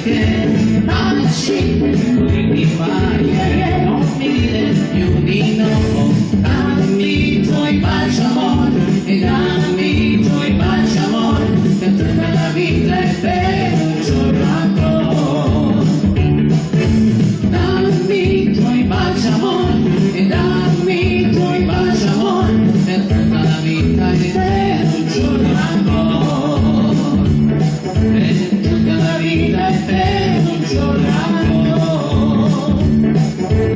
again. I'm baci